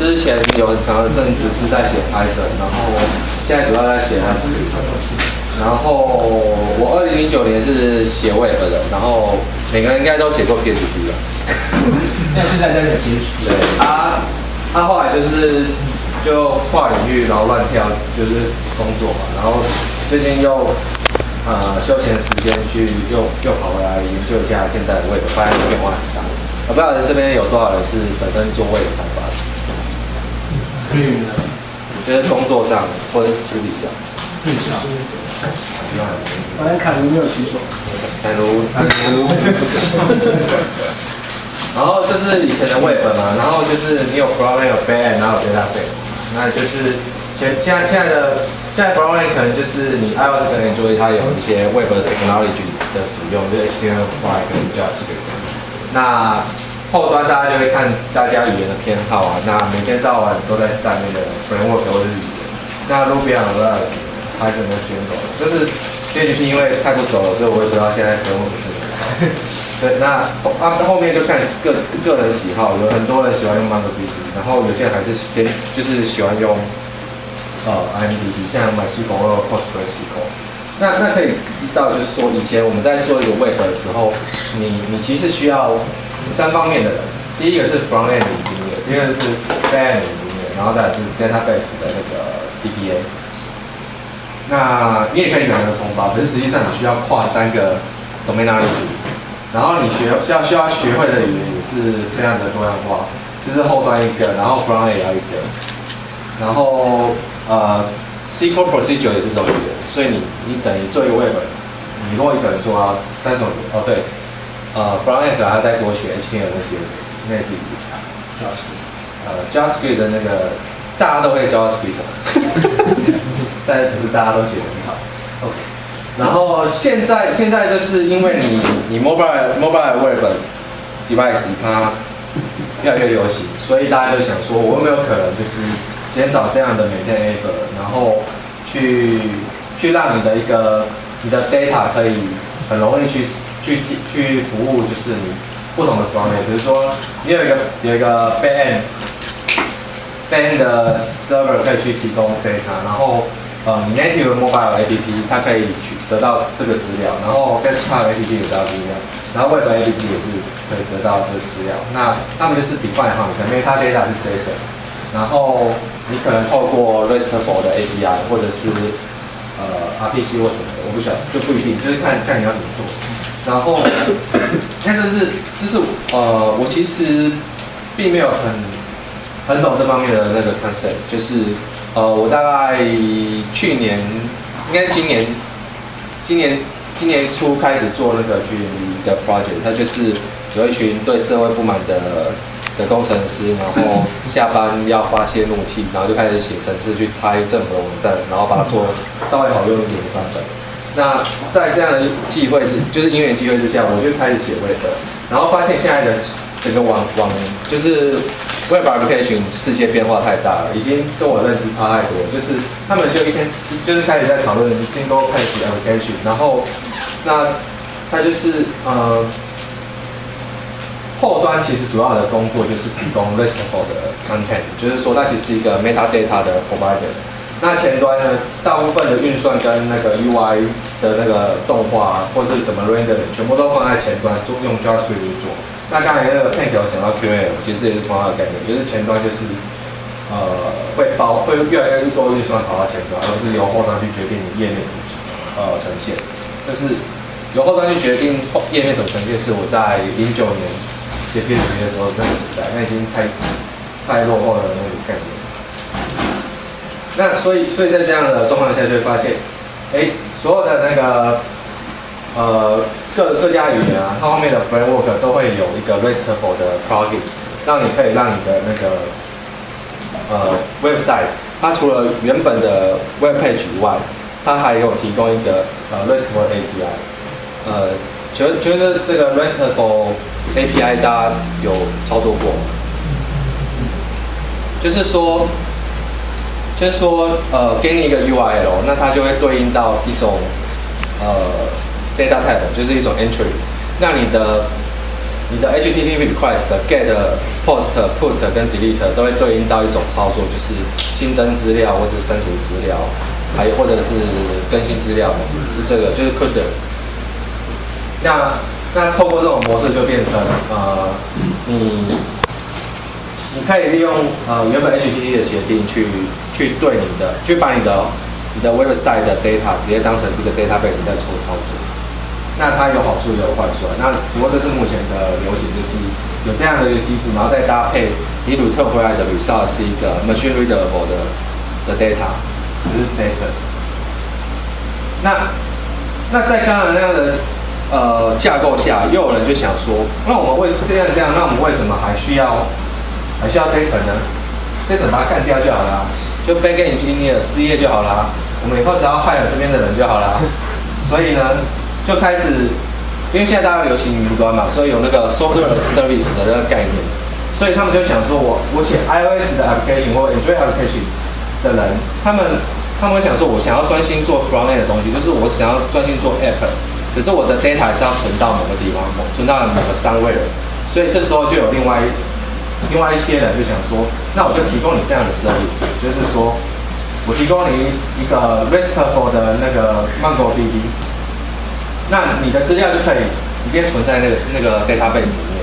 之前有很长的阵子是在写 Python，然后现在主要在写 Rust。然后我二零零九年是写 Web 的，然后每个人应该都写过 PHP 吧？那现在在写 PHP。对，他他后来就是就跨领域，然后乱跳，就是工作嘛。然后最近又呃休闲时间去又又跑回来研究一下现在的 Web，发现变化很大。我不知道这边有多少人是本身做 Web 开发的，可以的。就是工作上或者是私底下。可以下。反正凯如没有举手。凯如，凯如。然后这是以前的 Web 嘛，然后就是你有 Frontend 有 Backend，然后有 Database，那就是现现在现在的现在 Frontend 可能就是你 iOS 跟 Android 它有一些 Web 的 technology 的使用，就是 HTML5 跟 JavaScript。那后端大家就会看大家语言的偏好啊，那每天到晚都在占那个 framework 或者语言。那 Ruby on Rails 还怎么选走？就是 PHP 因为太不熟了，所以我也不知道现在 framework 是什么。对，那啊后面就看个个人喜好，有很多人喜欢用 MongoDB，然后有些人还是先就是喜欢用呃 IMDB，像 MySQL 或 PostgreSQL。那那可以知道，就是说以前我们在做一个 Web 的时候，你你其实需要三方面的人，第一个是 Frontend 的音乐，第二个是 Backend 的音乐，然后再是 Database 的那个 DBA。那你也可以两个通发，可是实际上你需要跨三个 domain knowledge。然后你学需要需要学会的语言也是非常的多样化，就是后端一个，然后 front end 也要一个，然后呃 SQL procedure 也是种语言，所以你你等于做一个 web，你如果一个人做啊三种语言，哦对，呃 front end 还要再多学 HTML 那些那也是语言。JavaScript，呃 JavaScript 的那个大家都会 JavaScript，但不是大家都写的很好。OK。然后现在现在就是因为你你 mobile mobile web device 它越来越流行，所以大家就想说，我有没有可能就是减少这样的每天 effort，然后去去让你的一个你的 data 可以很容易去去去服务，就是你不同的方面，比如说你有一个有一个 band band 的 server 可以去提供 data，然后。呃，native mobile app 它可以去得到这个资料，然后 desktop app 也得到资料，然后 web app 也是可以得到这个资料。那他们就是 define 哈，可能 meta data 是 JSON，然后你可能透过 RESTful 的 API 或者是呃 RPC 或什么的，我不晓得就不一定，就是看看你要怎么做。然后，那这是就是呃，我其实并没有很很懂这方面的那个 concept，就是。呃，我大概去年，应该是今年，今年今年初开始做那个 GMV 的 project，它就是有一群对社会不满的工程师，然后下班要发泄怒气，然后就开始写程式去拆政府的网站，然后把它做稍微好用一点的版本。那在这样的机会之，就是因缘机会之下，我就开始写 Web，然后发现现在的整个网网就是。Web application 世界变化太大了，已经跟我认知差太多。就是他们就一天就是开始在讨论 single page application，然后那他就是呃后端其实主要的工作就是提供 RESTful 的 content，就是说它其实是一个 metadata 的 provider。那前端呢，大部分的运算跟那个 UI 的那个动画或是怎么 render，全部都放在前端，就用 JavaScript 去做。那刚才那个 Tank 有讲到 QL，其实也是同样的概念，就是前端就是呃会包会越来越多运算跑到前端，而不是由后端去决定你页面怎么呃呈现。就是由后端去决定页面怎么呈现，是我在零九年写 PHP 的时候那个时代，那已经太太落后的那个概念。那所以所以在这样的状况下，就会发现，哎，所有的那个呃。各各家语言啊，它后面的 framework 都会有一个 RESTful 的 plugin，让你可以让你的那个呃 website，它除了原本的 web page 以外，它还有提供一个呃 RESTful API。呃，觉觉得这个 RESTful API 大家有操作过吗？就是说，就是说，呃，给你一个 URL，那它就会对应到一种呃。data type 就是一种 entry，那你的你的 HTTP request get post、put 跟 delete 都会对应到一种操作，就是新增资料或者是删除资料，还有或者是更新资料，是这个就是 could。那那透过这种模式就变成呃，你你可以利用呃原本 HTTP 的协定去去对你的，去把你的你的 website 的 data 直接当成是一个 database 在做操作。那它有好处也有坏处。那不过这是目前的流行，就是有这样的一个机制，然后再搭配你 return 回来的 result 是一个 machine readable 的的 data，就是 JSON。那那在刚才那样的呃架构下，又有人就想说，那我们为这样这样，那我们为什么还需要还需要 JSON 呢？JSON 把它干掉就好了，就 backend engineer 失业就好了，我们以后只要害了这边的人就好了。所以呢，就开始，因为现在大家流行云端嘛，所以有那个 software service 的那个概念，所以他们就想说，我我写 iOS 的 application 或 Android application 的人，他们他们会想说，我想要专心做 front end 的东西，就是我想要专心做 app，可是我的 data 是要存到某个地方，存到某个商位的，所以这时候就有另外另外一些人就想说，那我就提供你这样的 service，就是说我提供你一个 RESTful 的那个 MongoDB，那你的资料就可以直接存在那个那个 database 里面。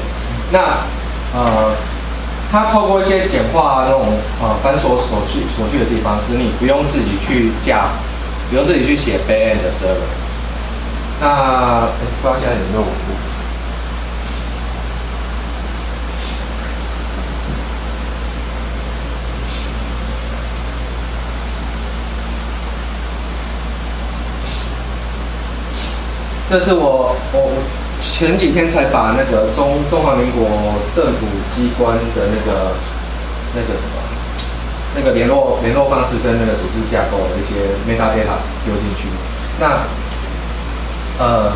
那呃，它透过一些简化那种呃繁琐手续手续的地方，使你不用自己去架，不用自己去写 backend 的 server。那不知道现在有没有？这是我我前几天才把那个中中华民国政府机关的那个那个什么那个联络联络方式跟那个组织架构的一些 metadata 丢进去。那呃，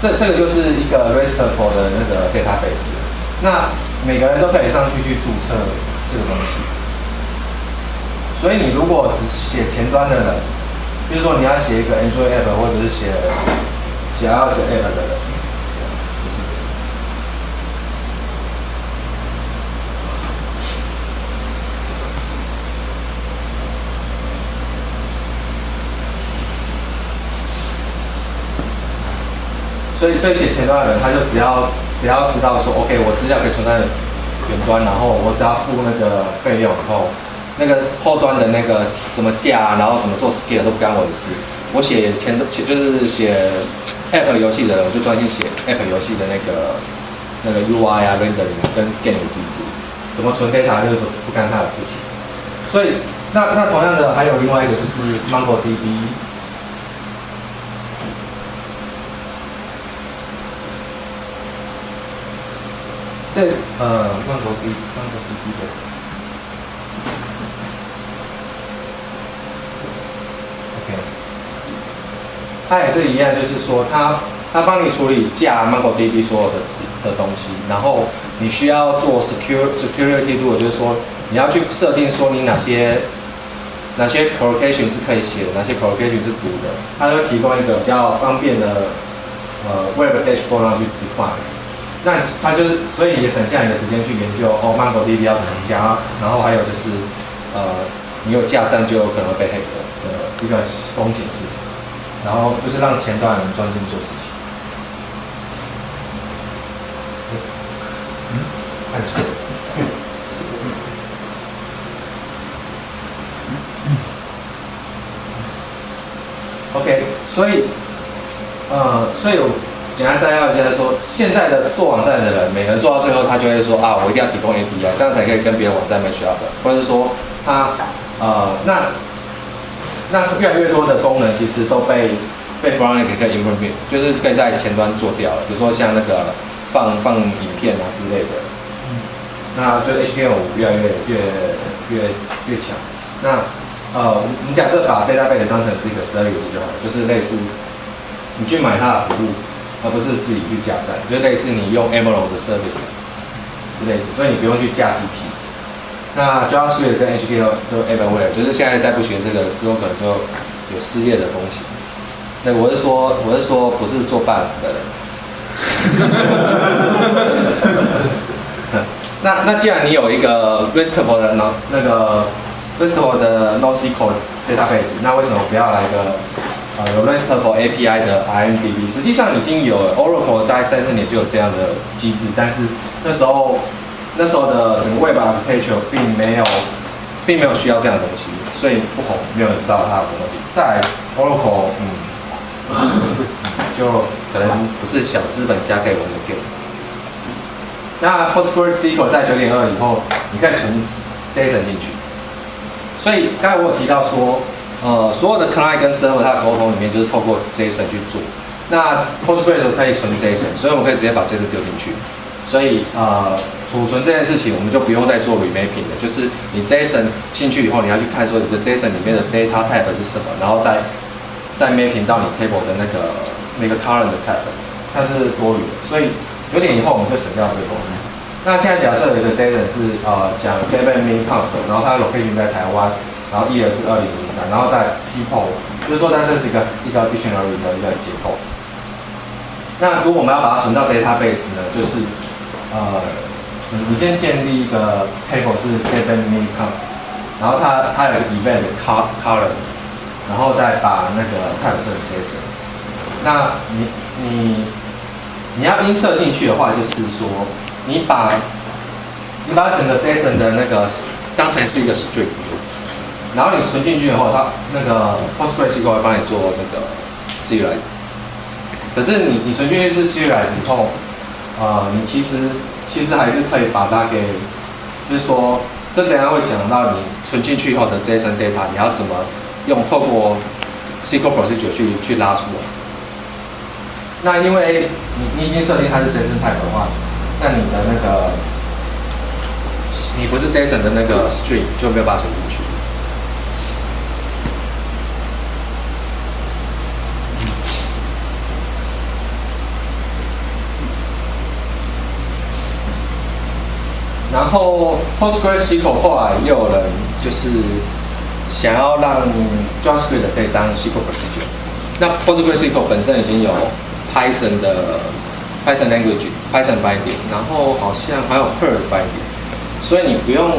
这这个就是一个 RESTful 的那个 database。那每个人都可以上去去注册这个东西。所以你如果只写前端的人，比如说你要写一个 Android app 或者是写写 iOS app 的人，所以所以写前端的人，他就只要只要知道说，OK，我资料可以存在远端，然后我只要付那个费用，然后。那个后端的那个怎么架，然后怎么做 scale 都不干我的事。我写前前就是写 app 游戏的，我就专心写 app 游戏的那个那个 UI 啊 render 跟 game 机制，怎么存 data 就是不干他的事情。所以那那同样的还有另外一个就是 MongoDB，这呃 MongoDB MongoDB 的。它也是一样，就是说，它它帮你处理架 MongoDB 所有的的东西，然后你需要做 secure security rule，就是说你要去设定说你哪些哪些 collocation 是可以写的，哪些 collocation 是读的，它会提供一个比较方便的呃 web dashboard 让去 define。那他就是，所以也省下你的时间去研究哦 MongoDB 要怎么加，然后还有就是呃你有架站就有可能被黑的一个风险性。然后就是让前端人专心做事情。嗯，按错。OK，所以，呃，所以我简单摘要一下说，现在的做网站的人，每人做到最后，他就会说啊，我一定要提供 API，这样才可以跟别的网站 match up，或者是说他，呃，那。那越来越多的功能其实都被被 frontend 可以 implement，就是可以在前端做掉了。比如说像那个放放影片啊之类的，那就 HTML 越来越越越越强。那呃，你假设把 database 当成是一个 service 就好了，就是类似你去买它的服务，而不是自己去架站，就类似你用 Emerald 的 service 类似，所以你不用去架机器。那 JavaScript 跟 HTML 都 everywhere，就是现在再不学这个之后，可能就有失业的风险。那我是说，我是说，不是做 b u s 的人，那那既然你有一个 RESTful 的那那个 RESTful 的 NoSQL database，那为什么不要来个呃有 RESTful API 的 IMDb？实际上已经有 Oracle 在三四年就有这样的机制，但是那时候那时候的整个 Web Architecture 并没有并没有需要这样的东西，所以不红，没有人知道它有什么。在 Oracle，嗯，就可能不是小资本家可以玩的 game。那 PostgreSQL 在九点二以后，你可以存 JSON 进去。所以刚才我有提到说，呃，所有的 client 跟 server 它的沟通里面就是透过 JSON 去做。那 PostgreS 可以存 JSON，所以我们可以直接把 JSON 丢进去。所以呃，储存这件事情我们就不用再做 remapping 了，就是你 JSON 进去以后，你要去看说你的 JSON 里面的 data type 是什么，然后再再 mapping 到你 table 的那个那个 current 的 type，它是多余的。所以九点以后我们会省掉这个功能。那现在假设有一个 JSON 是呃讲 David Min Count，然后它的 location 在台湾，然后 year 是二零零三，然后在 people，就是说它这是一个一个 dictionary 的一个结构。那如果我们要把它存到 database 呢，就是呃你你先建立一个 table 是 David Min Count，然后它它有一个 event car color，然后再把那个 type 是 JSON。那你你你要 insert 进去的话，就是说，你把你把整个 JSON 的那个当成是一个 string，然后你存进去以后，它那个 PostgreSQL 会帮你做那个 serialize。可是你你存进去是 serialize 以后，呃，你其实其实还是可以把它给，就是说，这等下会讲到你存进去以后的 JSON data，你要怎么用透过 SQL procedure 去去拉出来。那因为你你已经设定它是 JSON type 的话，那你的那个你不是 JSON 的那个 string 就没有办法存进去。然后 PostgreSQL 后来又有人就是想要让 JavaScript 可以当 SQL procedure，那 PostgreSQL 本身已经有 Python 的 Python language Python binding，然后好像还有 Perl binding，所以你不用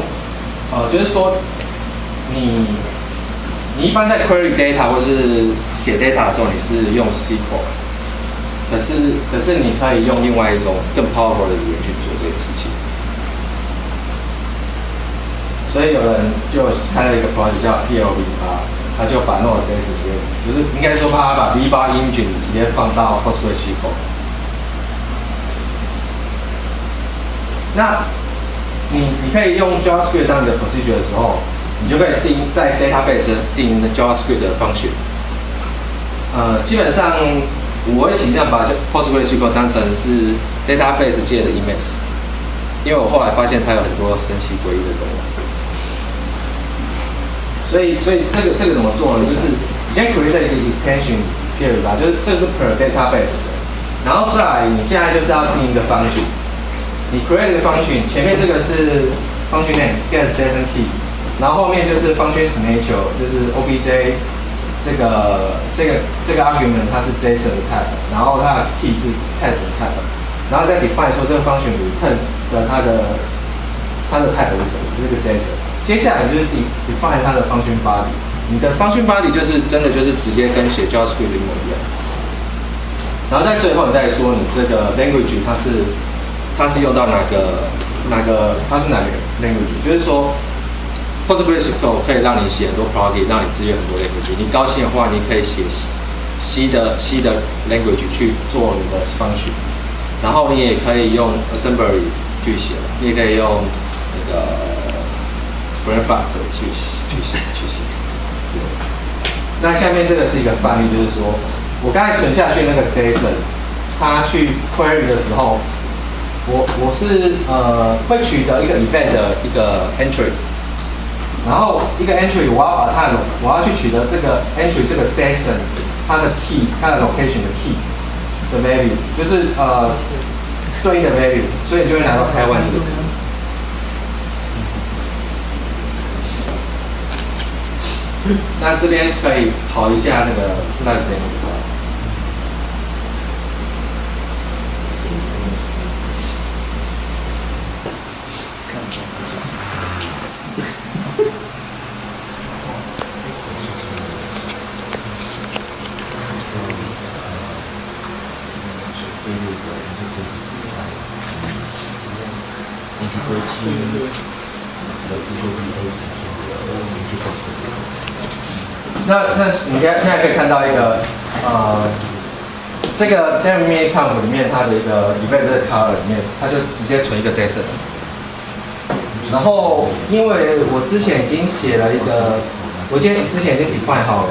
呃，就是说你你一般在 query data 或是写 data 的时候，你是用 SQL，可是可是你可以用另外一种更 powerful 的语言去做这件事情。所以有人就开了一个 project 叫 PLV 八，他就把 Node.js 直接，就是应该说他把 V8 engine 直接放到 PostgreSQL。那你你可以用 JavaScript 当你的 procedure 的时候，你就可以定在 database 定 JavaScript 的 function。呃，基本上我会倾向把 PostgreSQL 当成是 database 界的 Emacs，因为我后来发现它有很多神奇诡异的功能。所以，所以这个这个怎么做呢？就是你先 create 一个 extension period 吧，就是这个是 per database 的，然后再来，你现在就是要定一个 function，你 create 一个 function，前面这个是 function name get JSON key，然后后面就是 function signature，就是 obj 这个这个这个 argument 它是 JSON type，然后它的 key 是 test type，然后再 define 说这个 function returns 的它的它的 type 是什么，这个 JSON。接下来就是你你放在它的 function body，你的 function body 就是真的就是直接跟写 JavaScript 一模一样。然后在最后你再说你这个 language 它是它是用到哪个哪个它是哪个 language，就是说 PostgreSQL 可以让你写很多 plugin，让你支援很多 language。你高兴的话，你可以写 C 的 C 的 language 去做你的 function，然后你也可以用 assembly 去写，你也可以用那个。Brainfuck 去去写去写。那下面这个是一个范例，就是说我刚才存下去那个 JSON，它去 query 的时候，我我是呃会取得一个 event 的一个 entry，然后一个 entry 我要把它我要去取得这个 entry 这个 JSON 它的 key 它的 location 的 key 的 value，就是呃对应的 value，所以你就会拿到 Taiwan 这个字。那这边可以跑一下那个那边现现在可以看到一个呃，这个 d e m i Conf 里面它的一个 event color 里面，它就直接存一个 JSON。然后因为我之前已经写了一个，我今天之前已经 define 好了。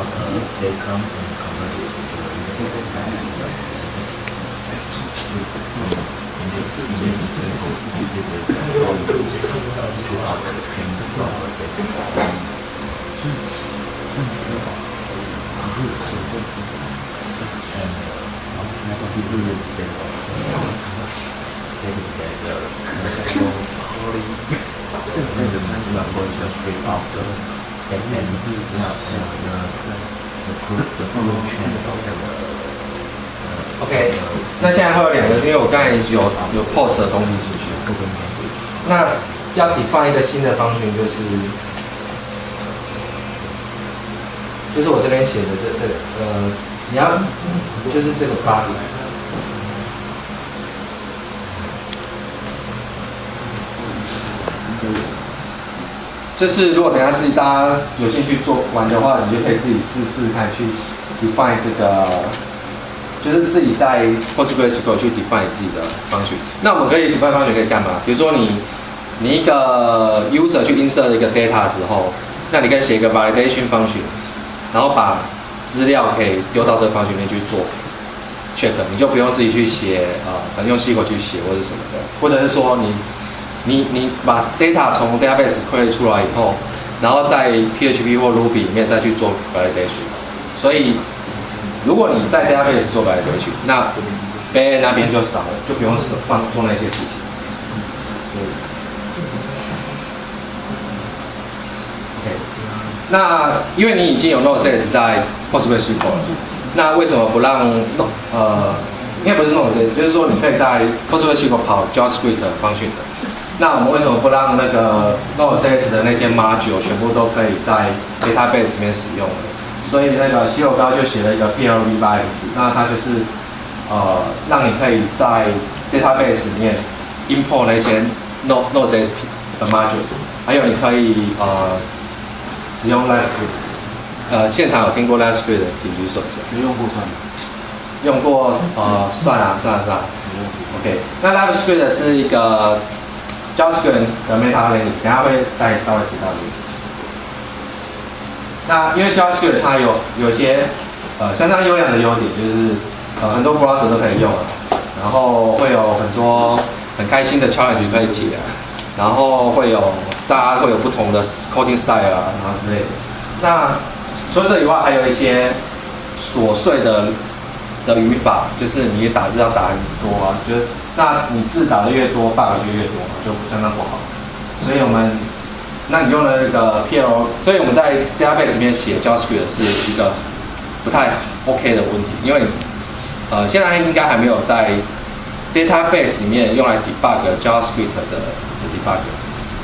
about you they come and convert it into a simple finite this, in this example, this is the problem to upstream the properties from and do this stable together. So, and the number just straight after 的不全。OK，那现在还有两个，因为我刚才有有 post 的东西进去，那要你放一个新的方群，就是就是我这边写的这这呃，你要就是这个八。就是如果等下自己大家有兴趣做玩的话，你就可以自己试试看去 define 这个，就是自己在 PostgreSQL 去 define 自己的方群。那我们可以 define 方群可以干嘛？比如说你你一个 user 去 insert 一个 data 的时候，那你可以写一个 validation 方群，然后把资料可以丢到这个方群里面去做 check，你就不用自己去写呃，可能用 SQL 去写或者什么的，或者是说你。你你把 data 从 database create 出来以后，然后在 PHP 或 Ruby 里面再去做 validation。所以，如果你在 database 做 validation，那 backend 那边就少了，就不用放做那些事情。OK，那因为你已经有 Node.js 在 PostgreSQL 了，那为什么不让呃，应该不是 Node.js，就是说你可以在 PostgreSQL 跑 JavaScript function 的。那我们为什么不让那个 Node.js 的那些 module 全部都可以在 database 里面使用呢？所以那个西柚高就写了一个 PLV8x，那它就是呃让你可以在 database 里面 import 那些 Node Node.js 的 modules，还有你可以呃使用 LastScript。呃，现场有听过 LastScript 的请举手一下。没用过算吗？用过呃算啊算啊算啊。OK，那 LastScript 是一个 JavaScript 的 meta learning，等下会再稍微提到这个事情。那因为 JavaScript 它有有些呃相当优良的优点，就是呃很多 browser 都可以用，然后会有很多很开心的 challenge 可以解，然后会有大家会有不同的 coding style 啊，然后之类的。那除了这以外，还有一些琐碎的的语法，就是你打字要打很多啊，就是那你字打的越多，bug 就越多嘛，就相当不好。所以我们，那你用了那个 PL，所以我们在 database 里面写 JavaScript 是一个不太 OK 的问题，因为呃现在应该还没有在 database 里面用来 debug JavaScript 的的 debug。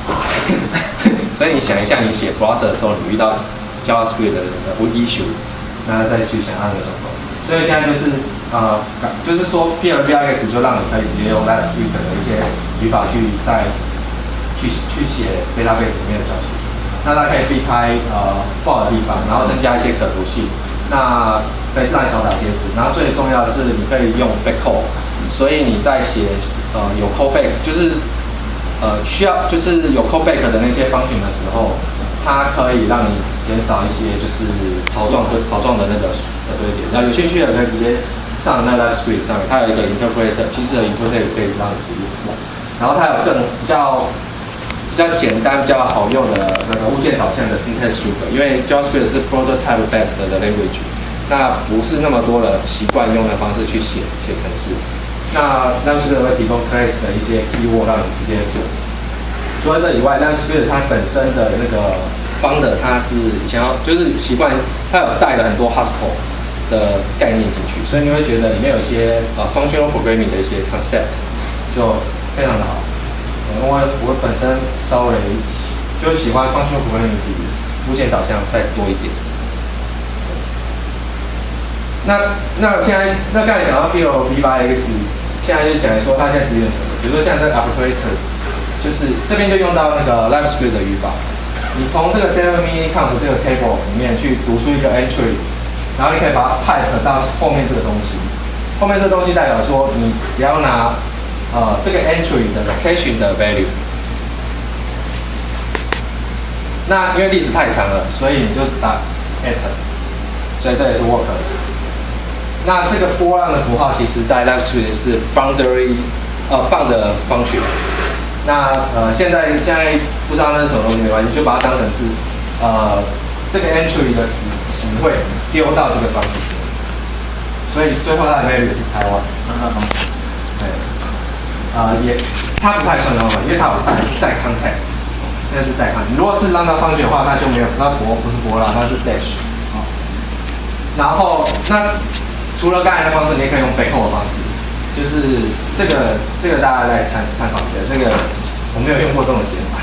所以你想一下，你写 browser 的时候，你遇到 JavaScript 的的 issue，那再去想那个什么。所以现在就是呃，就是说 PLVX 就让你可以直接用 l a t s c r i p t 的一些语法去在去去写 database 里面的程序那它可以避开呃不好的地方，然后增加一些可读性，那可以让你少打贴纸。然后最重要的是你可以用 backcall，所以你在写呃有 callback 就是呃需要就是有 callback 的那些方群的时候，它可以让你减少一些就是草状跟草状的那个呃堆叠。那有兴趣的可以直接上那个 script 上面，它有一个 Interpreter，其实 Interpreter 可以让你直接用。然后它有更比较比较简单、比较好用的那个物件导向的 syntax strip，因为 JavaScript 是 prototype based 的 language，那不是那么多的习惯用的方式去写写程式。那那是会提供 class 的一些 keyword 让你直接做。除了这以外，LiveScript 它本身的那个 founder 它是以前要就是习惯，它有带了很多 Haskell 的概念进去，所以你会觉得里面有一些呃 functional programming 的一些 concept 就非常的好。因为我本身稍微就喜欢 functional programming 比物件导向再多一点。那那现在那刚才讲到 PL V8X，现在就讲说它现在支援什么，比如说像这个 operators，就是这边就用到那个 LiveScript 的语法。你从这个 data mini count 这个 table 里面去读出一个 entry，然后你可以把它 pipe 到后面这个东西。后面这个东西代表说，你只要拿呃这个 entry 的 location 的 value。那因为历史太长了，所以你就打 at，所以这也是 work 的。那这个波浪的符号，其实在 LiveScript 是 boundary 呃 bound 的 function。那呃，现在现在不知道那是什么东西没关系，就把它当成是呃这个 entry 的指指会丢到这个方式，所以最后它的 value 是台湾。对，呃也它不太算方法，因为它有带带 context，那是带 context。如果是让它方的话，那就没有，那博不是博浪，那是 dash。好，然后那除了刚才的方式，你也可以用背后的方式。就是这个，这个大家来参参考一下。这个我没有用过这种写法，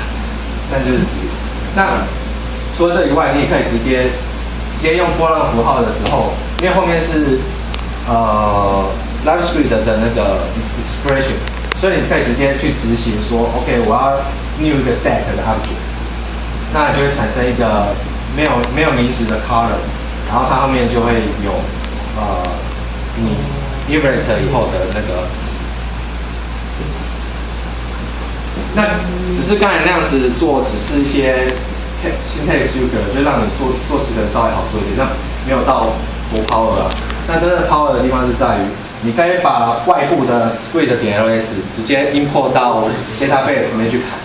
但就是指。那除了这以外，你也可以直接直接用波浪符号的时候，因为后面是呃 LiveScript 的那个 expression，所以你可以直接去执行说，OK，我要 new 一个 deck 的 object，那就会产生一个没有没有名字的 color，然后它后面就会有呃你。Iterate 以后的那个，那只是刚才那样子做，只是一些 syntax sugar，就让你做做十个稍微好做一点，那没有到多 power。那真的 power 的地方是在于，你可以把外部的 script 点 ls 直接 import 到 database 里面去排。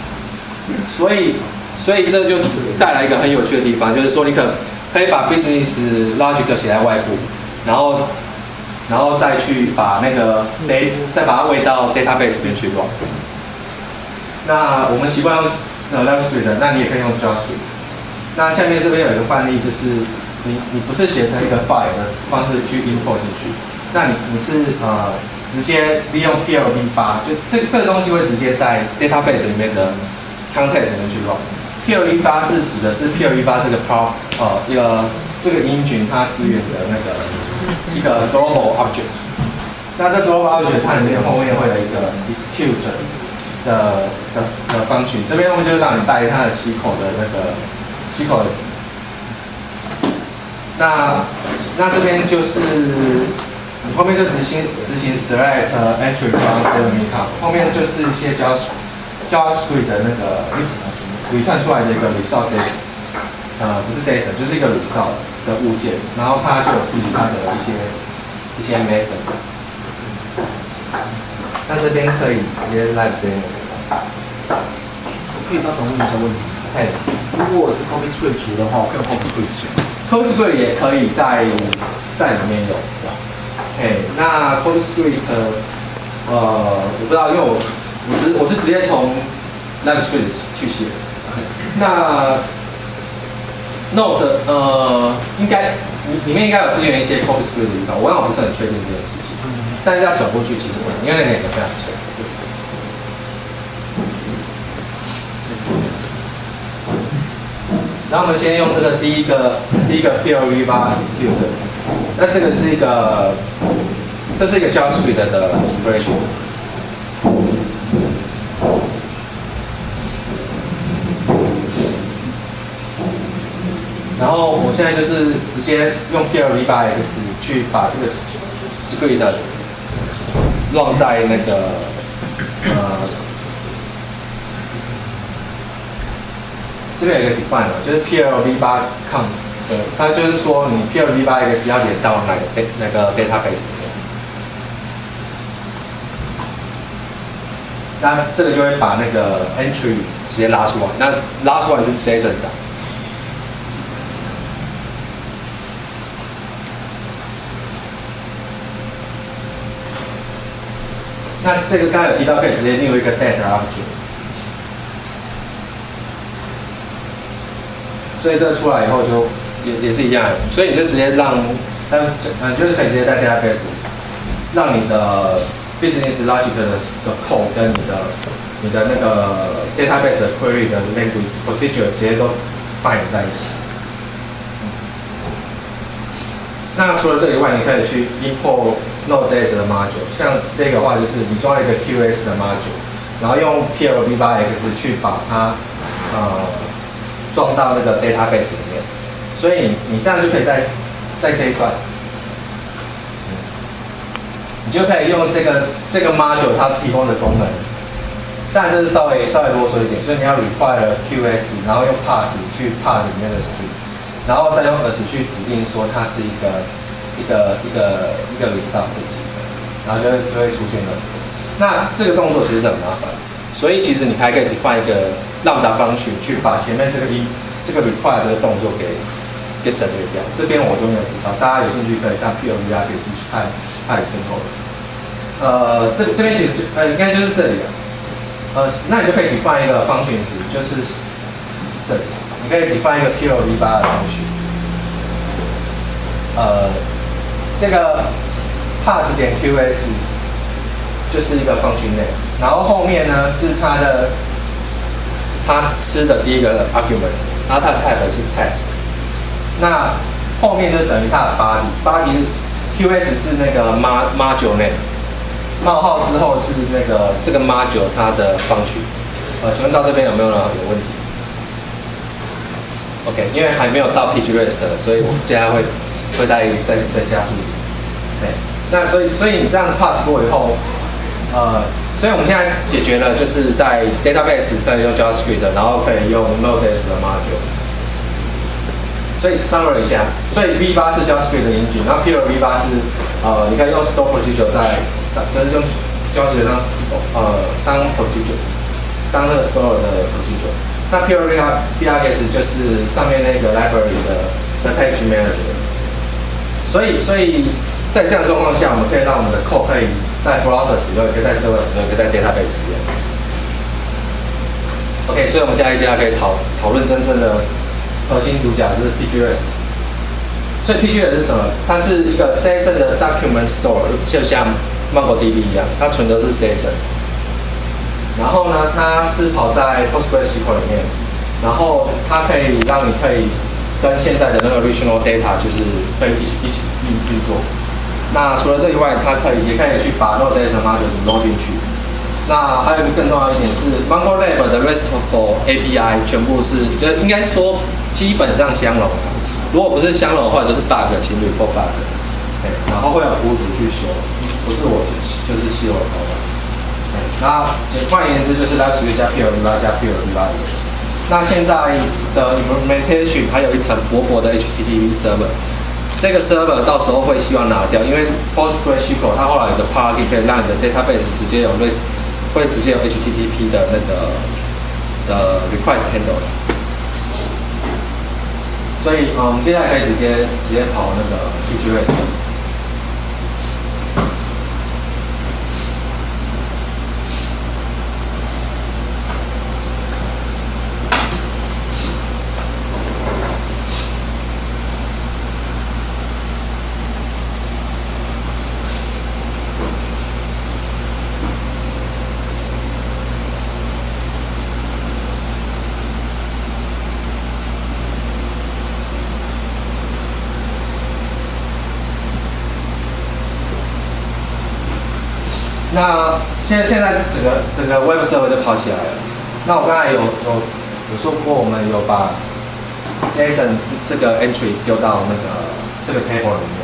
所以，所以这就带来一个很有趣的地方，就是说你可可以把 business logic 写在外部，然后。然后再去把那个 data 再把它喂到 database 里面去 run。那我们习惯用呃 LiveScript，那你也可以用 JavaScript。那下面这边有一个范例，就是你你不是写成一个 file 的方式去 import 进去，那你你是呃直接利用 PLv8，就这这个东西会直接在 database 里面的 context 里面去 run。PLv8 是指的是 PLv8 这个 pro 呃一个这个 engine 它支援的那个。一个 global object，那这 global object 它里面后面会有一个 execute 的的的 function，这边我们就是让你带它的七口的那个七口的。那那这边就是后面就执行执行 select entry from delta，后面就是一些 Java JavaScript 的那个 return 出来的一个 result 呃不是 JSON，就是一个 result。的物件，然后它就有自己它的一些一些 method。那这边可以直接来这边。可以帮忙问一下问题。哎，如果我是 copy script 的话，我可以 copy script。copy script 也可以在在里面有。哎，那 copy script，呃，我不知道，因为我我直我是直接从那个 script 去写。那 Node 呃，应该里里面应该有支援一些 copy script 的地方，我我不是很确定这件事情，但是要转过去其实不能，因为那两个非常像。然后我们先用这个第一个第一个 PLv8 execute，那这个是一个，这是一个 JavaScript 的 expression。然后我现在就是直接用 PLv8x 去把这个 script 乱在那个呃这边有一个 define 就是 PLv8com 的，它就是说你 PLv8x 要连到哪个那个 database 里面，那这个就会把那个 entry 直接拉出来，那拉出来是 JSON 的。那这个刚才有提到，可以直接另外一个 data object。所以这出来以后就也也是一样，所以你就直接让，但嗯就是可以直接在 database 让你的 business logic 的的 code 跟你的你的那个 database 的 query 的 language procedure 直接都扮演在一起。那除了这以外，你可以去 import Node.js 的 module，像这个话就是你装了一个 QS 的 module，然后用 PLv8x 去把它呃装到那个 database 里面，所以你这样就可以在在这一段，你就可以用这个这个 module 它提供的功能，但这是稍微稍微啰嗦一点，所以你要 require QS，然后用 pass 去 pass 里面的 string。然后再用 as 去指定说它是一个一个一个一个 result 的级别，然后就会就会出现了这个。那这个动作其实很麻烦，所以其实你还可以 define 一个 lambda function 去把前面这个一这个 require 这个动作给给省略掉。这边我就没有提到，大家有兴趣可以上 P O V R 可以去看看 examples。呃，这这边其实呃应该就是这里了。呃，那你就可以 define 一个 function 时，就是这里。你可以 define 一个 p l v 8的程序，呃，这个 pass 点 qs 就是一个 function name，然后后面呢是它的它吃的第一个 argument，然后它的 type 是 text，那后面就等于它的 body，body qs 是那个 module name，冒号之后是那个这个 module 它的 function，呃，请问到这边有没有人有问题？OK，因为还没有到 PG rest，所以我接下来会会再再再加速。对，那所以所以你这样 pass 过以后，呃，所以我们现在解决了就是在 database 可以用 JavaScript，然后可以用 Node.js 的 module。所以 summary 一下，所以 V8 是 JavaScript 的引擎，然后 Pure V8 是呃，你可以用 Store Procedure 在，就是用 JavaScript 当呃当 Procedure，当那个 Store 的 Procedure。那 Pure VRX 就是上面那个 library 的的 page manager，所以所以在这样状况下，我们可以让我们的 code 可以在 browser 使用，也可以在 server 使用，也可以在 database 使用。OK，所以我们现在接下来可以讨讨论真正的核心主角，就是 PGRS。所以 PGRS 是什么？它是一个 JSON 的 document store，就像 MongoDB 一样，它存的是 JSON。然后呢，它是跑在 PostgreSQL 里面，然后它可以让你可以跟现在的那个 regional Data 就是可以一起一起运运作。那除了这以外，它可以也可以去把 Node.js modules load 进去。那还有一个更重要一点是，MongoLab 的 RESTful API 全部是，就应该说基本上相容。如果不是相容的话，就是 bug 请 report bug。对，然后会有服务组去修，不是我就是修的头发。那换言之，就是 Live 加 PLv8 加 PLv8x。那现在的 implementation 还有一层薄薄的 HTTP server，这个 server 到时候会希望拿掉，因为 PostgreSQL 它后来的 plugin 可以让你的 database 直接有 REST，会直接有 HTTP 的那个的 request handle。所以，嗯，我们接下来可以直接直接跑那个 PGREST。那现在现在整个整个 Web server 就跑起来了。那我刚才有有有说过，我们有把 JSON 这个 entry 丢到那个这个 table 里面。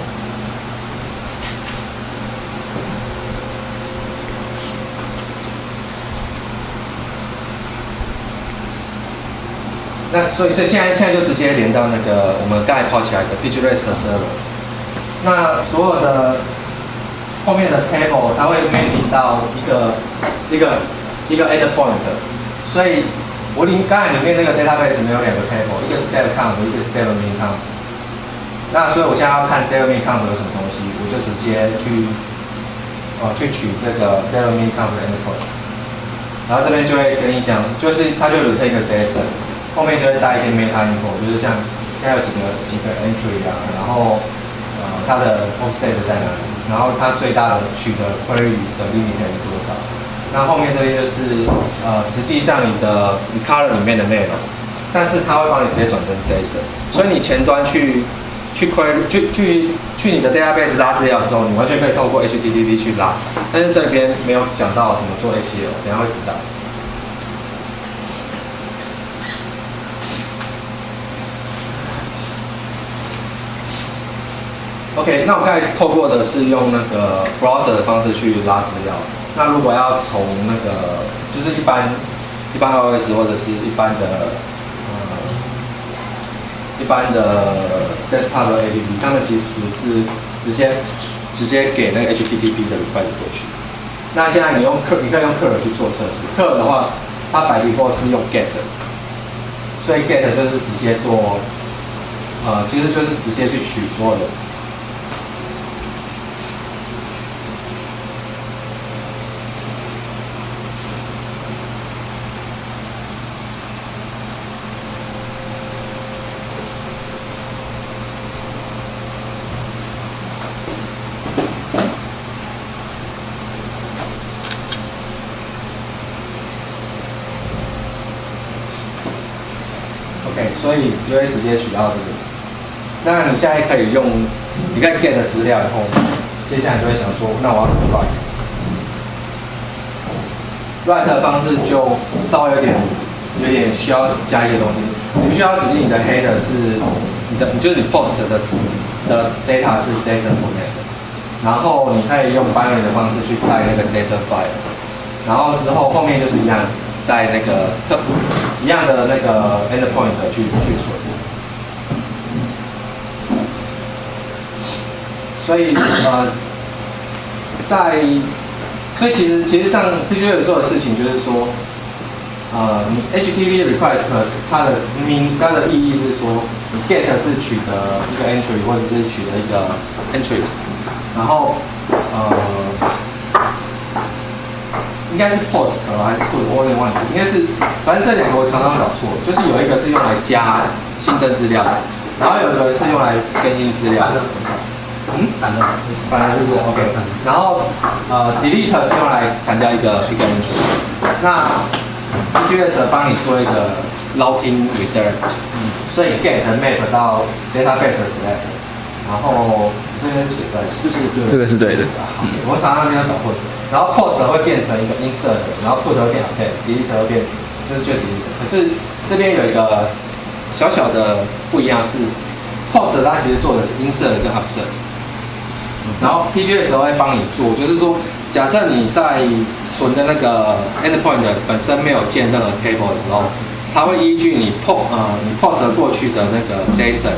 那所以是现在现在就直接连到那个我们刚才跑起来的 PGREST server。那所有的后面的 table 它会 mapping 到一个一个一个 add point，所以我里刚才里面那个 database 没有两个 table，一个是 data count，一个是 data min count。那所以我现在要看 data min count 有什么东西，我就直接去哦去取这个 data min count 的 endpoint，然后这边就会跟你讲，就是它就 return 一个 JSON，后面就会带一些 meta info，就是像现在有几个几个 entry 啊，然后呃它的 offset 在哪里，然后它最大的取得 query 的 limit 有多少。那后面这些就是呃实际上你的你 color 里面的内容，但是它会帮你直接转成 JSON，所以你前端去去 query 去去去你的 database 拉资料的时候，你完全可以透过 HTTP 去拉，但是这边没有讲到怎么做 ACL，等下会提到。OK，那我刚才透过的是用那个 browser 的方式去拉资料。那如果要从那个就是一般一般 iOS 或者是一般的呃一般的 desktop 的 APP，他们其实是直接直接给那个 HTTP 的 request 过去。那现在你用客，你可以用客人去做测试。客的话，它百 d e 是用 get，所以 get 就是直接做，呃，其实就是直接去取所有的。OK，所以就会直接取到这个。那你现在可以用，你可以 get 资料以后，接下来就会想说，那我要怎么 write？write 的方式就稍微有点，有点需要加一些东西。你必须要指定你的 header 是你的，就是你 post 的的 data 是 JSON format，然后你可以用 binary 的方式去带那个 JSON file，然后之后后面就是一样。在那个特一样的那个 endpoint 去去存，所以呃，在所以其实其实上必须要做的事情就是说，呃，你 HTTP request 它的名它的意义是说，你 get 是取得一个 entry 或者是取得一个 entries，然后呃。应该是 post 还是 put，我有点忘记。应该是，反正这两个我常常搞错。就是有一个是用来加新增资料，然后有一个是用来更新资料。嗯，反正，反正就是？OK。然后呃，delete 是用来砍掉一个一个 entry。那帮你做一个 locking。嗯。所以 get map 到 database select。然后这边写在，这是对。这个是对的。好，我常常经常搞错。然后 post 会变成一个 insert，然后 put 会变 update，delete 会变，这是就 delete。可是这边有一个小小的不一样是，post 它其实做的是 insert 跟 update，然后 PGS 会帮你做，就是说假设你在存的那个 endpoint 本身没有建任何 table 的时候，它会依据你 post 呃你 post 过去的那个 JSON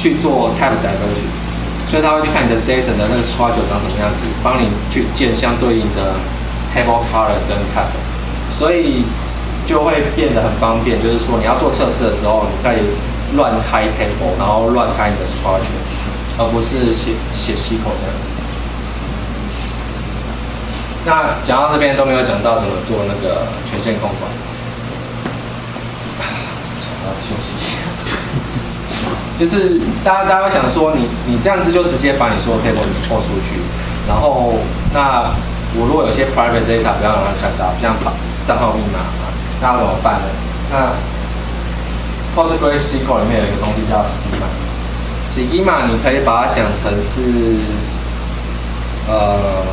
去做 type diversion。所以他会去看你的 JSON 的那个 structure 长什么样子，帮你去建相对应的 table color 跟 type，所以就会变得很方便。就是说你要做测试的时候，你可以乱开 table，然后乱开你的 structure，而不是写写 SQL 这样。那讲到这边都没有讲到怎么做那个权限控管，想要休息。就是大家大家会想说，你你这样子就直接把你所有 table export 出去，然后那我如果有些 private data 不要让它看到，像账号密码啊，那怎么办呢？那 PostgreSQL 里面有一个东西叫 schema，schema 你可以把它想成是，呃，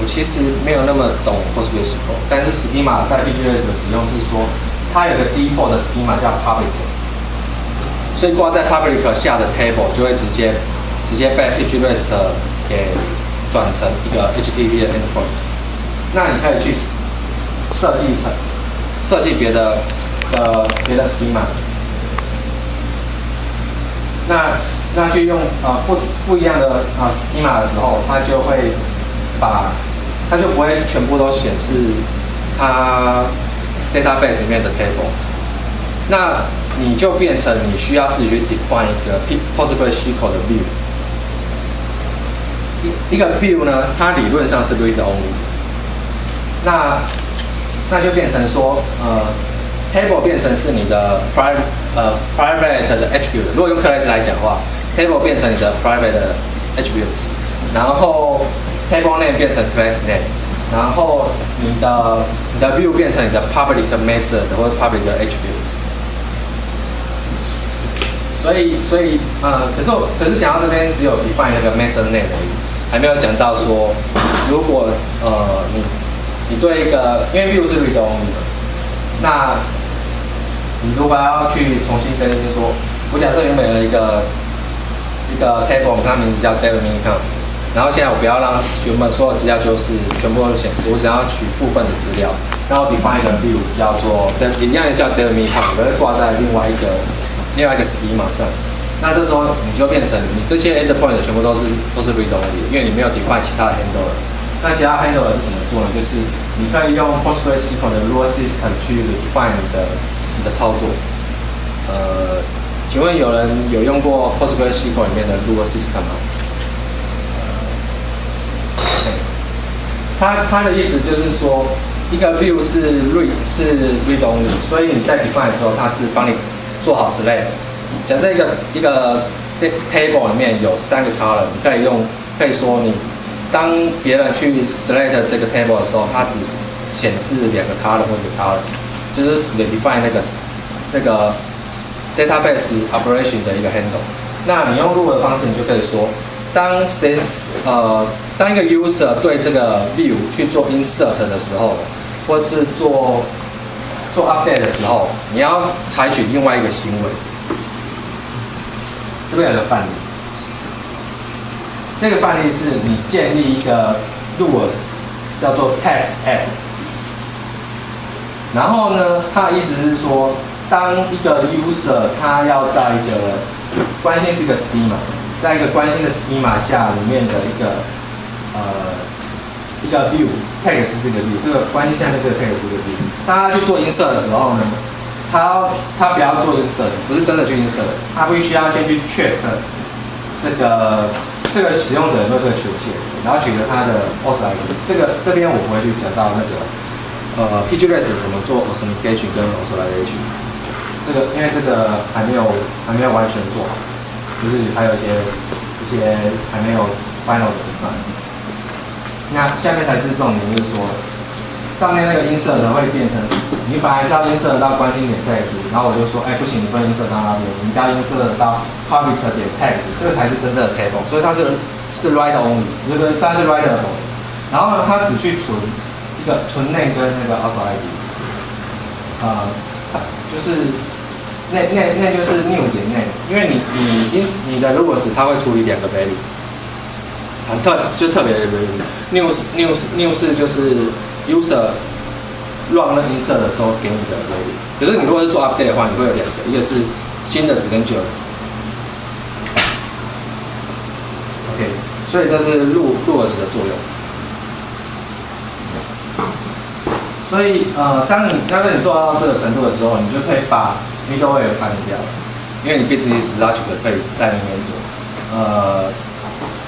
我其实没有那么懂 PostgreSQL，但是 schema 在 PGS 的使用是说，它有个 default 的 schema 叫 public。所以挂在 public 下的 table 就会直接直接被 HREST 给转成一个 HTTP 的 endpoint。那你可以去设计成设计别的呃别的 schema。那那去用呃不不一样的啊 schema 的时候，它就会把它就不会全部都显示它 database 里面的 table。那你就变成你需要自己去 define 一个 PostgreSQL 的 view，一一个 view 呢，它理论上是 read only，那那就变成说，呃 table 变成是你的 private 呃 private 的 attribute。如果用 class 来讲的话，table 变成你的 private 的 attributes，然后 table name 变成 class name，然后你的你的 view 变成你的 public method 或者 public attributes。所以所以呃，可是我可是讲到这边只有 define 那个 method name 而已，还没有讲到说如果呃你你对一个因为 view 是 read only 的，那你如果要去重新更新说，我假设原本有一个一个 table，它名字叫 David m i n c o m 然后现在我不要让原本所有资料就是全部都显示，我只要取部分的资料，然后 define 一个 view 叫做一样也叫 David m i n c o m 可是挂在另外一个另外一个 schema 上。那这时候你就变成你这些 endpoint 全部都是都是 read only，因为你没有 define 其他的 handler。那其他 handler 是怎么做呢？就是你可以用 PostgreSQL 的 rule system 去 define 你的你的操作。呃，请问有人有用过 PostgreSQL 里面的 rule system 吗？他他的意思就是说，一个 view 是 read 是 read only，所以你在 define 的时候，它是帮你做好 select。假设一个一个 table 里面有三个 column，你可以用可以说你当别人去 select 这个 table 的时候，它只显示两个 column 或者 column，就是你 define 那个那个 database operation 的一个 handle。那你用 r u 的方式，你就可以说，当谁呃当一个 user 对这个 view 去做 insert 的时候，或是做做 update 的时候，你要采取另外一个行为。这边有个范例，这个范例是你建立一个 rules 叫做 text app，然后呢，它的意思是说，当一个 user 他要在一个关心是一个 schema，在一个关心的 schema 下里面的一个呃一个 view text 是一个 view，这个关心下面这个 text 是一个 view，他去做 insert 的时候呢？他他不要做 insert，不是真的去 insert，他必须要先去 check 这个这个使用者有没有这个权限，然后取得他的 auth ID。这个这边我不会去讲到那个呃 pgres 怎么做 authentication 跟 authorization。这个因为这个还没有还没有完全做好，就是还有一些一些还没有 final 的 design。那下面才是重点，就是说。上面那个音色呢会变成，你本来是要音色到关心点 text，然后我就说，哎，不行，你不能音色到那边，你要音色到 public 点 text，这个才是真正的 table，所以它是是 write only，这个它是 writeable，然后呢，它只去存一个存 name 跟那个 auth ID，呃，就是那那那就是 new 点 name，因为你你因你的 rules 它会处理两个 value，很特就特别的 value，new new new 是就是。User run 那音色的时候给你的 value，可是你如果是做 update 的话，你会有两个，一个是新的值跟旧的值。OK，所以这是录录 s 的作用。所以呃，当你当你做到这个程度的时候，你就可以把 middleware 关掉，因为你 business logic 可以在里面做。呃，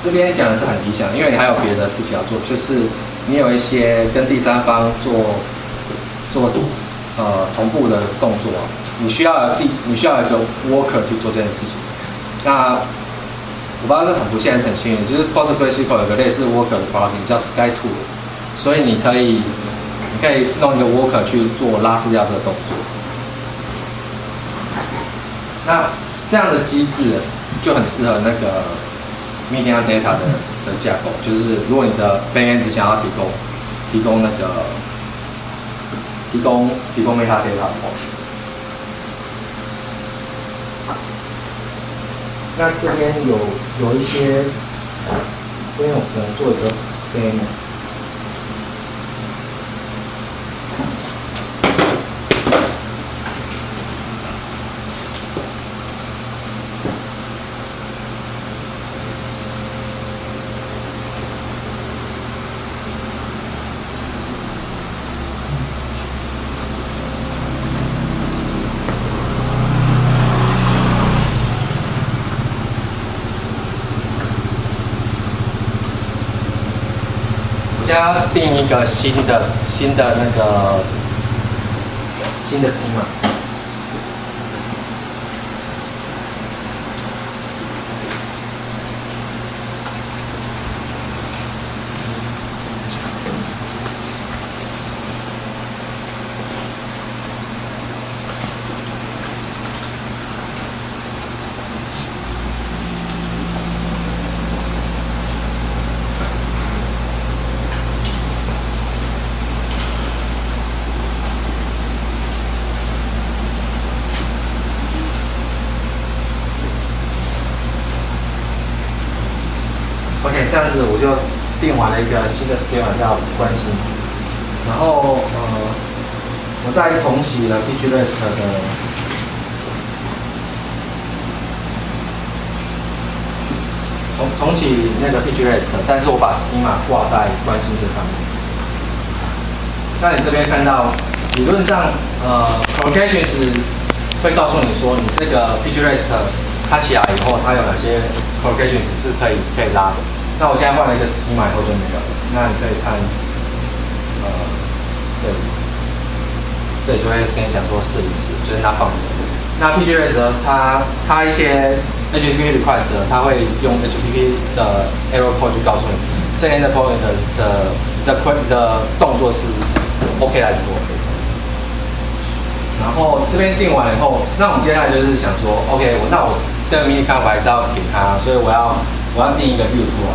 这边讲的是很理想，因为你还有别的事情要做，就是。你有一些跟第三方做做呃同步的动作，你需要第你需要一个 worker 去做这件事情。那我不知道是很不幸还是很幸运，就是 PostgreSQL 有个类似 worker 的 plugin 叫 SkyTool，所以你可以你可以弄一个 worker 去做拉资料这个动作。那这样的机制就很适合那个 media data 的。的架构就是，如果你的 backend 只想要提供提供那个提供提供 metadata 的话，那这边有有一些，这边我可能做一个该要。定一个新的新的那个新的 c 嘛。这样子我就定完了一个新的 schema 叫关心，然后呃，我再重启了 PG REST 的重重启那个 PG REST，但是我把 schema 挂在关心这上面。那你这边看到，理论上呃 provocations 会告诉你说，你这个 PG REST 它起来以后，它有哪些 provocations 是可以可以拉的。那我现在换了一个 schema 以后就没有了。那你可以看，呃，这里，这里就会跟你讲说试一试，就是它放的。那 PGS 呢，它它一些 HTTP request 呢，它会用 HTTP 的 error code 去告诉你，这边的 point 的的的 point 的动作是 OK 还是不 OK。然后这边定完了以后，那我们接下来就是想说，OK，我那我这个 mini conf 还是要给它，所以我要我要定一个 view 出来。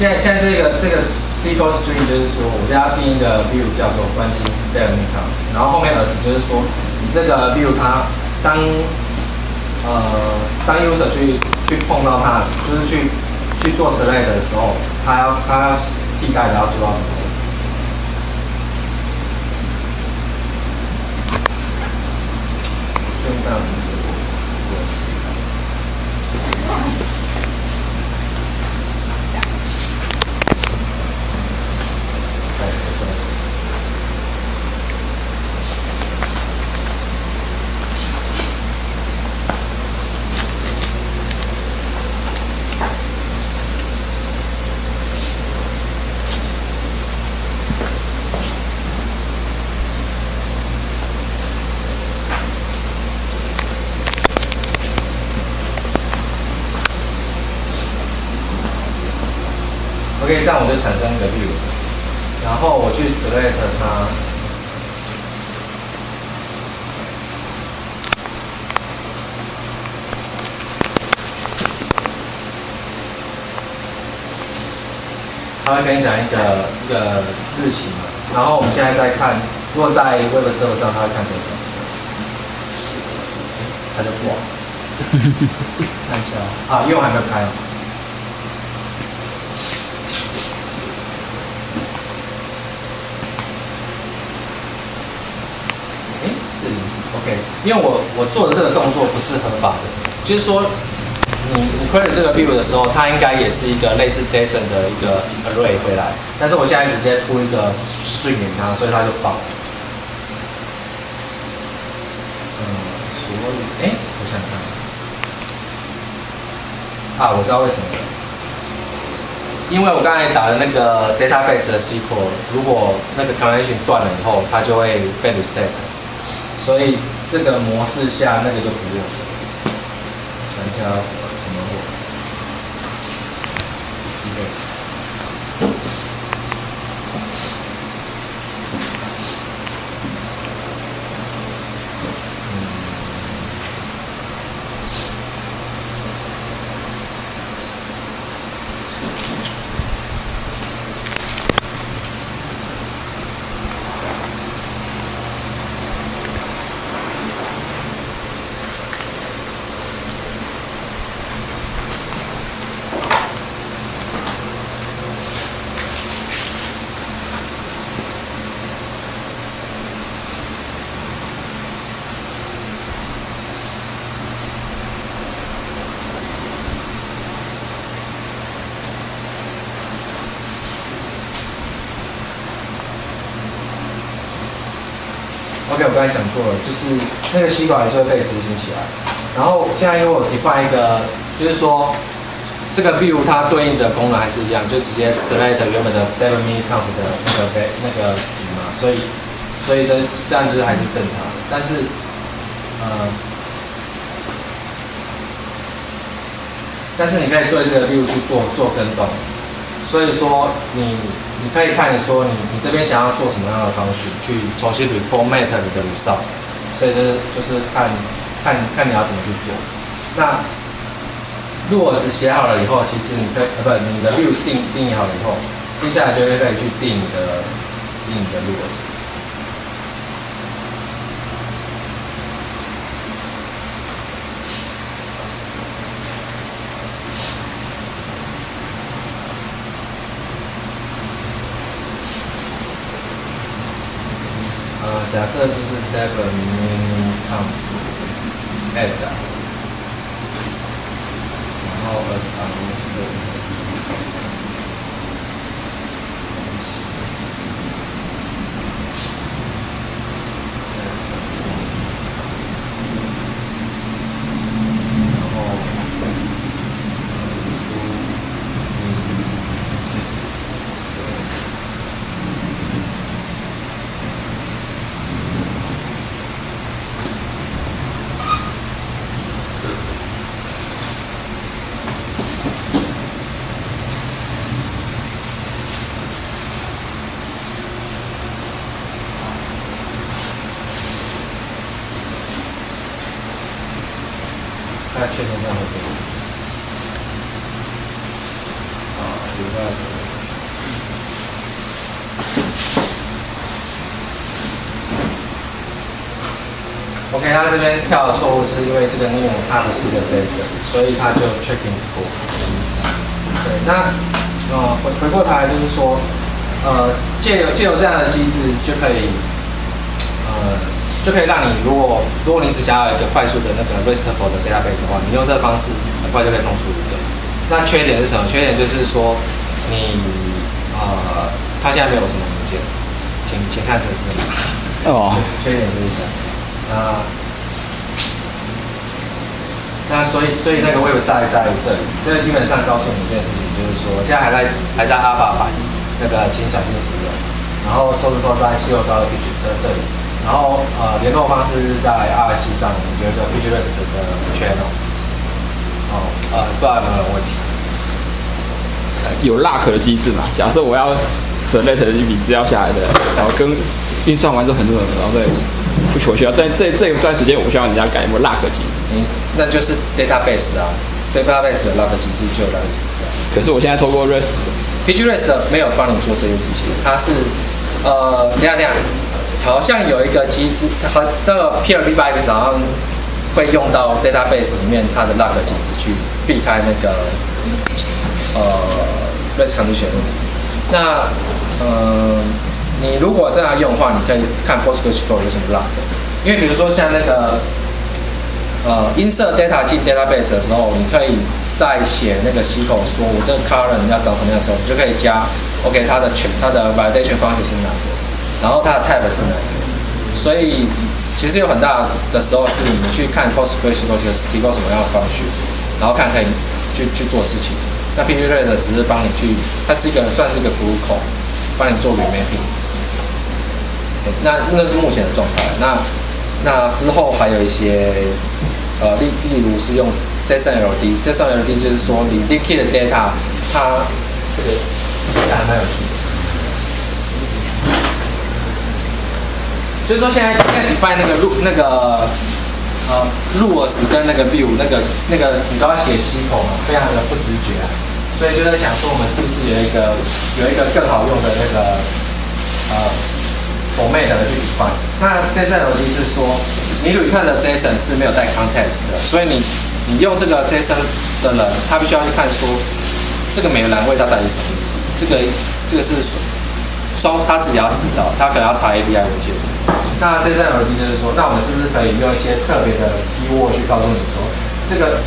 现在现在这个这个 SQL string 就是说，我现在要定一个 view 叫做关心 d e l i c 然后后面 as 就是说，你这个 view 它当呃当 user 去去碰到它，就是去去做 select 的时候，它要它要替代的要做到什么？就这样子。就产生一个 view，然后我去 select 它，它会跟你讲一个一个日期嘛，然后我们现在在看，如果在 Web Server 上，它会看这个？它就挂，看一下。哦啊，因为我还没有开哦。哎，四零四，OK，因为我我做的这个动作不是合法的，就是说，你你 query 这个 view 的时候，它应该也是一个类似 JSON 的一个 array 回来，但是我现在直接出一个 string 给它，所以它就爆。嗯，所以，哎，我想看，啊，我知道为什么。因为我刚才打的那个 database 的 SQL，如果那个 connection 断了以后，它就会被 reset，所以这个模式下那个就不用。全挑我刚才讲错了，就是那个吸管还是会被执行起来。然后现在因为我 define 一个，就是说这个 view 它对应的功能还是一样，就直接 select 原本的 data mini count 的那个 va- 那个值嘛，所以所以这这样就是还是正常的。但是呃，但是你可以对这个 view 去做做跟动，所以说你你可以看说你你这边想要做什么样的方式去重新 reformat 你的 result，所以这是就是看看看你要怎么去做。那如果是写好了以后，其实你可以呃不你的 view 定定义好了以后，接下来就会可以去定你的定你的 rules。设就是 Devon Come Add，然后 as 尝试。然后看确定 OK，他这边跳的错误是因为这个 new 它不是个 JSON，所以他就 checking 过。对，那呃回回过头来就是说，呃借由借由这样的机制就可以，就可以让你如果如果你只想要一个快速的那个 RESTful 的 database 的话，你用这个方式很快就可以弄出一个。那缺点是什么？缺点就是说你呃它现在没有什么文件，请请看程式码。哦，缺点就是这样。那那所以所以那个 website 在这里，这个基本上告诉你一件事情，就是说现在还在还在 Alpha 版，那个请小心使用。然后收拾扣在西柚高的 Page 的这里，然后呃联络方式是在 RC 上有一个 Page Rest 的 channel。哦，呃，不然有没有问题？有 lock 的机制嘛？假设我要 select 一笔资料下来的，然后跟运算完之后很多人，然后再不我需要在这这一段时间，我需要人家改有没有 lock 机制？嗯，那就是 database 啊，database 的 log 机制就有 log 机制啊。可是我现在透过 REST，PGREST 没有帮你做这件事情，它是呃，等一下等下，好像有一个机制，和那个 PLBX 好像会用到 database 里面它的 log 机制去避开那个呃 REST condition。那呃，你如果这样用的话，你可以看 PostgreSQL 有什么 log，因为比如说像那个呃，insert data 进 database 的时候，你可以在写那个 SQL 说我这个 column 要长什么样的时候，你就可以加 OK 它的全它的 validation function 是哪个，然后它的 type 是哪个。所以其实有很大的时候是你们去看 PostgreSQL 提供什么样的方式，然后看可以去去做事情。那 PGREST 只是帮你去，它是一个算是一个 glue code，帮你做 remain。那那是目前的状态。那那之后还有一些，呃，例例如是用 JSON-LD，JSON-LD 就是说你 leaky 的 data，它这个这个还蛮有趣的。就是说现在现在 define 那个入那个呃 rules 跟那个 view 那个那个你都要写西口嘛，非常的不直觉啊。所以就在想说，我们是不是有一个有一个更好用的那个呃 format 的去 define？那 JSON-LD 是说，你去看的 JSON 是没有带 context 的，所以你你用这个 JSON 的人，他必须要去看说这个每个栏位它到底是什么意思？这个这个是双他自己要知道，他可能要查 API 文件什么。那 JSON-LD 就是说，那我们是不是可以用一些特别的 keyword 去告诉你说，这个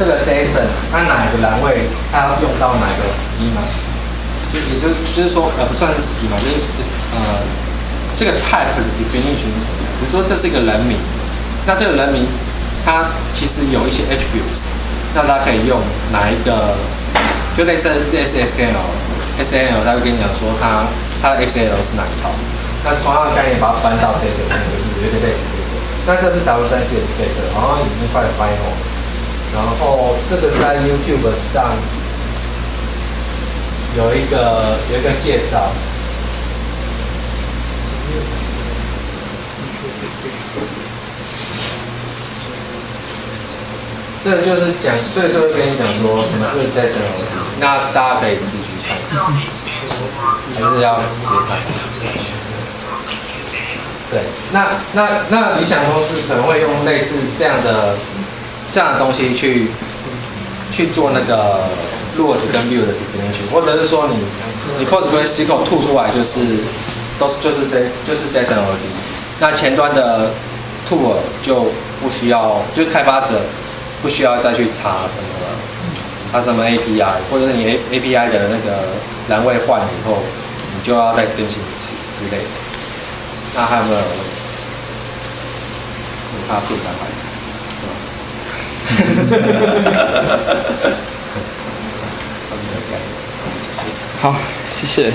这个 JSON 它哪一个栏位它要用到哪个 schema？就也就就是说，呃，不算是 schema，就是呃这个 type 的 definition 是什么？比如说这是一个人名，那这个人名它其实有一些 attributes，那它可以用哪一个？就类似类似 SQL，SQL 它会跟你讲说他他的 XL 是哪一套。那同样的概念把它搬到 JSON 上面，就是有点类似这个。那这是 W3CS Get，然后已经快 final，然后这个在 YouTube 上有一个有一个介绍。这就是讲，这就是跟你讲说什么是 JSON，那大家可以自己还是要试看。对，那那那理想公司可能会用类似这样的这样的东西去去做那个 rules 跟 view 的 definition，或者是说你你 PostgreSQL 吐出来就是都是就是这就是 JSON 而已，那前端的 tool 就不需要，就是开发者不需要再去查什么了查什么 API，或者是你 A API 的那个栏位换了以后，你就要再更新一次之类的。那还有没有？他不敢来，是吧？好，谢谢。